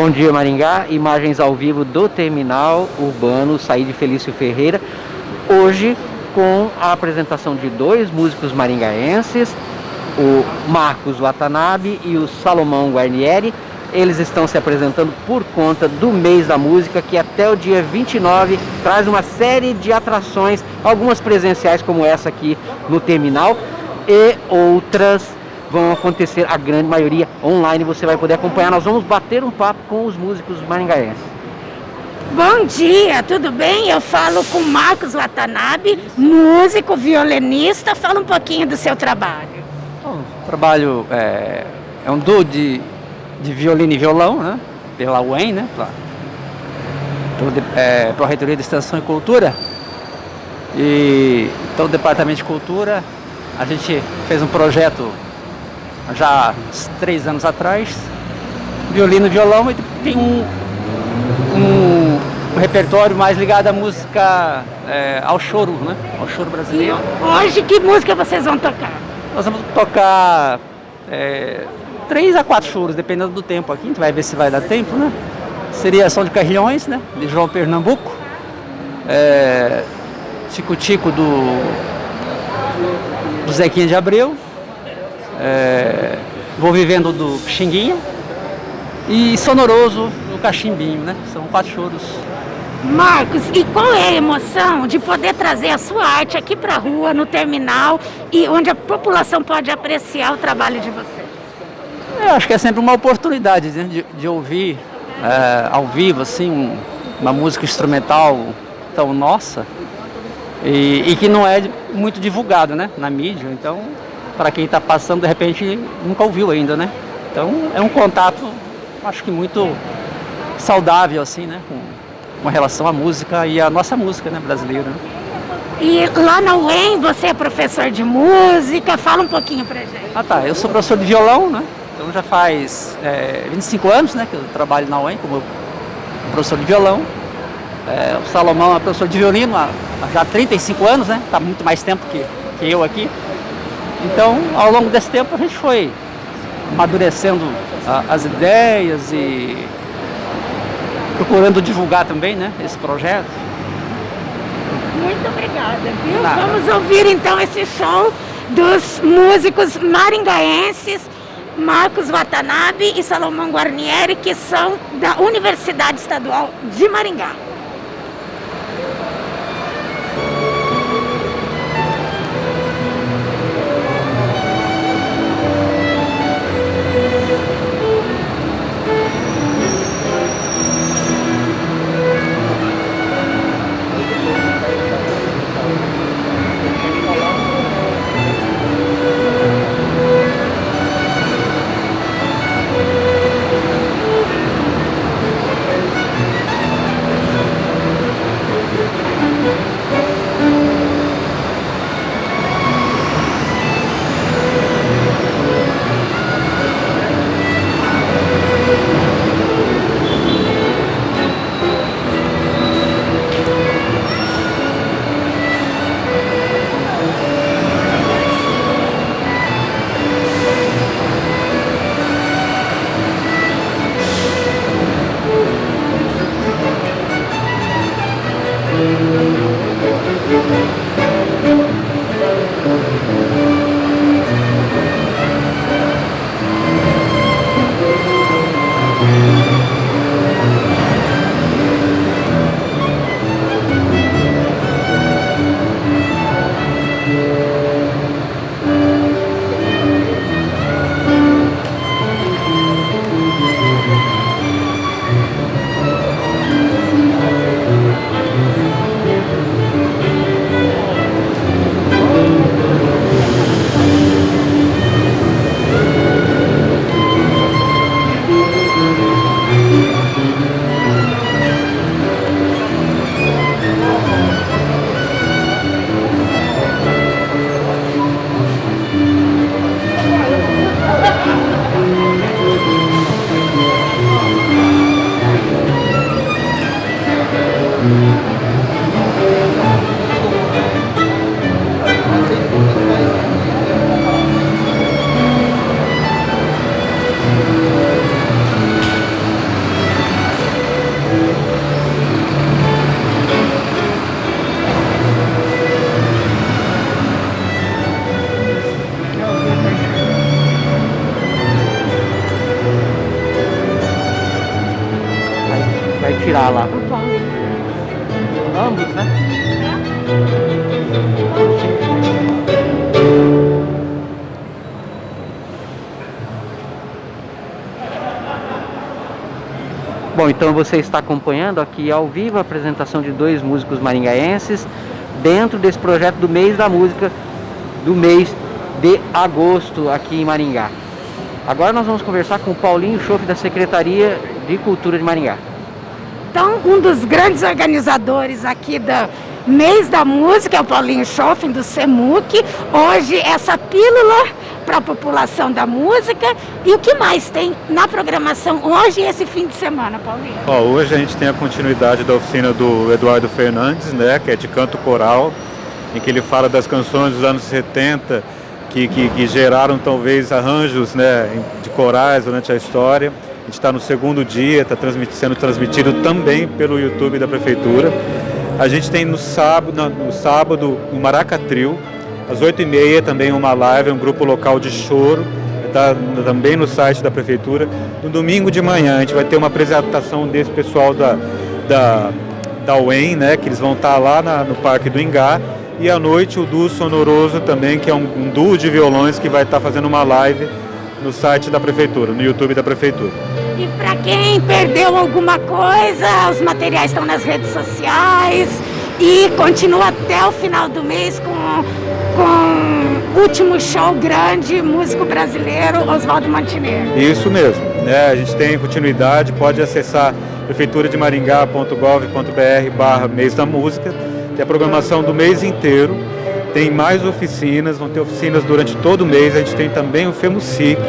Bom dia Maringá, imagens ao vivo do terminal urbano Saíde Felício Ferreira. Hoje com a apresentação de dois músicos maringaenses, o Marcos Watanabe e o Salomão Guarnieri. Eles estão se apresentando por conta do mês da música, que até o dia 29 traz uma série de atrações, algumas presenciais como essa aqui no terminal e outras vão acontecer, a grande maioria online, você vai poder acompanhar. Nós vamos bater um papo com os músicos maringaenses. Bom dia, tudo bem? Eu falo com Marcos Watanabe, músico, violinista. Fala um pouquinho do seu trabalho. Bom, o trabalho é, é um duo de, de violino e violão, né? Pela UEM, né? Pela, é, pela Reitoria de Extensão e Cultura. E então o Departamento de Cultura, a gente fez um projeto já uns três anos atrás, violino e violão, e tem um, um, um repertório mais ligado à música, é, ao choro, né? Ao choro brasileiro. E hoje que música vocês vão tocar? Nós vamos tocar é, três a quatro choros, dependendo do tempo aqui, a gente vai ver se vai dar tempo, né? Seria São de Carrilhões, né? De João Pernambuco. É, Tico Tico do, do Zequinha de Abreu. É, vou vivendo do Xinguinha e Sonoroso do Cachimbinho, né? São quatro choros. Marcos, e qual é a emoção de poder trazer a sua arte aqui para a rua, no terminal, e onde a população pode apreciar o trabalho de você? Eu acho que é sempre uma oportunidade né, de, de, ouvir é, ao vivo assim, um, uma música instrumental tão nossa e, e que não é muito divulgada né, na mídia. Então para quem está passando, de repente, nunca ouviu ainda, né? Então, é um contato, acho que muito saudável, assim, né? Com, com relação à música e à nossa música, né, brasileira. Né? E lá na UEM, você é professor de música, fala um pouquinho pra gente. Ah tá, eu sou professor de violão, né? Então já faz é, 25 anos, né, que eu trabalho na UEM como professor de violão. É, o Salomão é professor de violino há, há já 35 anos, né? Tá muito mais tempo que, que eu aqui. Então, ao longo desse tempo, a gente foi amadurecendo as ideias e procurando divulgar também né, esse projeto. Muito obrigada, viu? Nada. Vamos ouvir então esse show dos músicos maringaenses Marcos Watanabe e Salomão Guarnieri, que são da Universidade Estadual de Maringá. Tirar lá? Ambos, né? Bom, então você está acompanhando aqui ao vivo a apresentação de dois músicos maringaenses dentro desse projeto do mês da música do mês de agosto aqui em Maringá. Agora nós vamos conversar com o Paulinho Chofe da Secretaria de Cultura de Maringá. Então, um dos grandes organizadores aqui da Mês da Música é o Paulinho Schoffen, do CEMUC. Hoje, essa pílula para a população da música. E o que mais tem na programação hoje e esse fim de semana, Paulinho? Ó, hoje a gente tem a continuidade da oficina do Eduardo Fernandes, né, que é de canto coral, em que ele fala das canções dos anos 70 que, que, que geraram talvez arranjos né, de corais durante a história. Gente está no segundo dia, está transmit, sendo transmitido também pelo YouTube da Prefeitura. A gente tem no sábado, no sábado o Maracatril, às 8h30 também uma live, um grupo local de choro, está também no site da Prefeitura. No domingo de manhã a gente vai ter uma apresentação desse pessoal da, da, da UEM, né, que eles vão estar tá lá na, no Parque do Ingá, e à noite o duo sonoroso também, que é um, um duo de violões que vai estar tá fazendo uma live no site da prefeitura, no YouTube da prefeitura. E para quem perdeu alguma coisa, os materiais estão nas redes sociais. E continua até o final do mês com com o último show grande, músico brasileiro, Oswaldo Montenegro. Isso mesmo, né? A gente tem continuidade, pode acessar prefeiturademaringá.gov.br barra mês da música. Tem a programação do mês inteiro, tem mais oficinas, vão ter oficinas durante todo o mês, a gente tem também o FEMUSIC,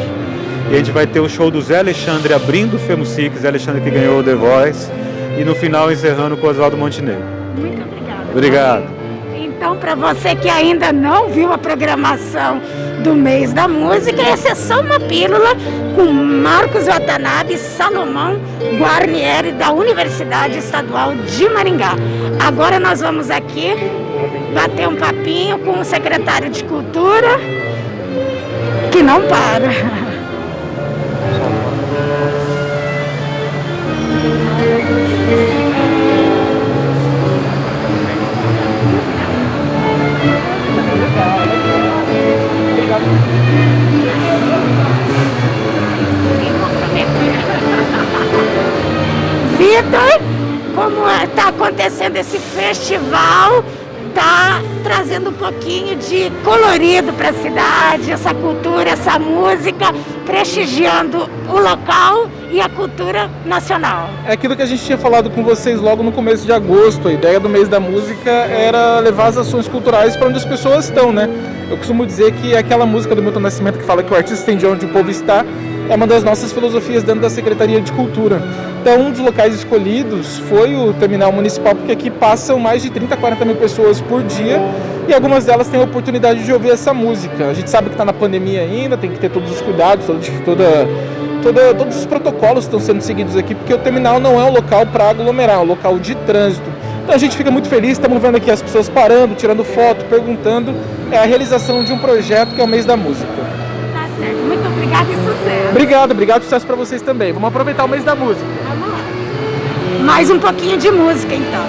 e a gente vai ter o show do Zé Alexandre abrindo o FEMUSIC, Zé Alexandre que ganhou o The Voice, e no final encerrando com o Oswaldo Montenegro. Muito obrigada. Obrigado. Então, para você que ainda não viu a programação do mês da música, essa é só uma pílula com Marcos Watanabe Salomão Guarnieri da Universidade Estadual de Maringá. Agora nós vamos aqui bater um papinho com o secretário de Cultura, que não para. Vitor, como está acontecendo esse festival, está trazendo um pouquinho de colorido para a cidade, essa cultura, essa música, prestigiando o local e a cultura nacional. É aquilo que a gente tinha falado com vocês logo no começo de agosto. A ideia do mês da música era levar as ações culturais para onde as pessoas estão, né? Eu costumo dizer que aquela música do Milton Nascimento que fala que o artista tem de onde o povo está é uma das nossas filosofias dentro da Secretaria de Cultura. Então, um dos locais escolhidos foi o terminal municipal, porque aqui passam mais de 30, 40 mil pessoas por dia e algumas delas têm a oportunidade de ouvir essa música. A gente sabe que está na pandemia ainda, tem que ter todos os cuidados, toda, toda, todos os protocolos estão sendo seguidos aqui, porque o terminal não é um local para aglomerar, é um local de trânsito. Então a gente fica muito feliz, estamos vendo aqui as pessoas parando, tirando foto, perguntando. É a realização de um projeto que é o Mês da Música. Obrigada e sucesso. Obrigado, obrigado, sucesso para vocês também. Vamos aproveitar o Mês da Música. Lá. Mais um pouquinho de música então.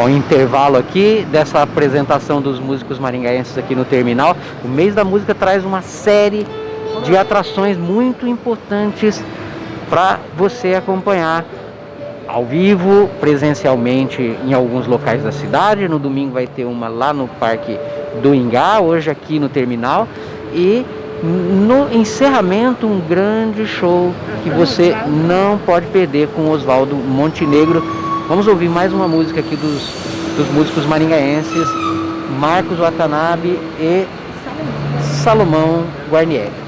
Bom, intervalo aqui dessa apresentação dos músicos maringaenses aqui no terminal. O mês da música traz uma série de atrações muito importantes para você acompanhar ao vivo, presencialmente em alguns locais da cidade. No domingo vai ter uma lá no Parque do Ingá, hoje aqui no terminal. E no encerramento, um grande show que você não pode perder com Oswaldo Montenegro. Vamos ouvir mais uma música aqui dos, dos músicos maringaenses, Marcos Watanabe e Salomão Guarnieri.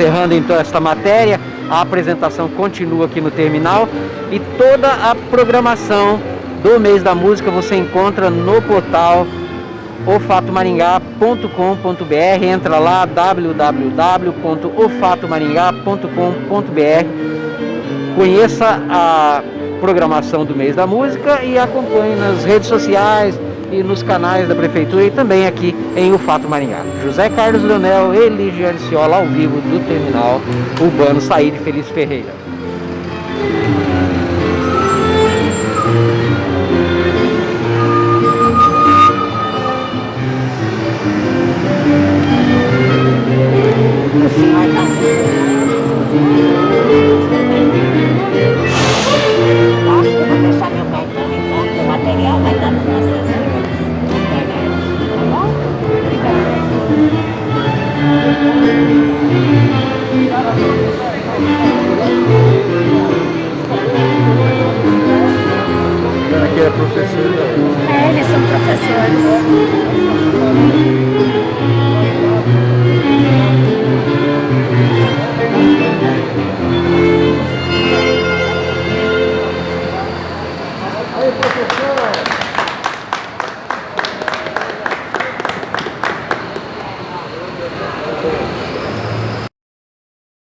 Encerrando então esta matéria. A apresentação continua aqui no terminal e toda a programação do mês da música você encontra no portal ofatomaringá.com.br. Entra lá www.ofatomaringá.com.br. Conheça a programação do mês da música e acompanhe nas redes sociais, e nos canais da Prefeitura e também aqui em O Fato Maringá. José Carlos Leonel e Ligiane Ciola ao vivo do Terminal Urbano Saíde Feliz Ferreira.